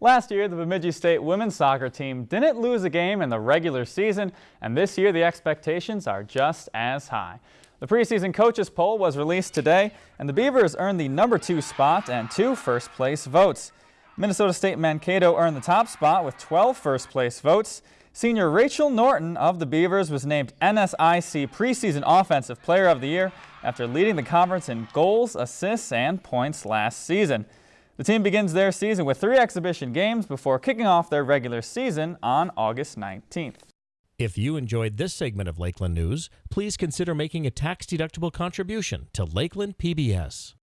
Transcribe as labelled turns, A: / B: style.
A: Last year, the Bemidji State women's soccer team didn't lose a game in the regular season, and this year the expectations are just as high. The preseason coaches poll was released today, and the Beavers earned the number two spot and two first place votes. Minnesota State Mankato earned the top spot with 12 first place votes. Senior Rachel Norton of the Beavers was named NSIC Preseason Offensive Player of the Year after leading the conference in goals, assists, and points last season. The team begins their season with three exhibition games before kicking off their regular season on August 19th.
B: If you enjoyed this segment of Lakeland News, please consider making a tax-deductible contribution to Lakeland PBS.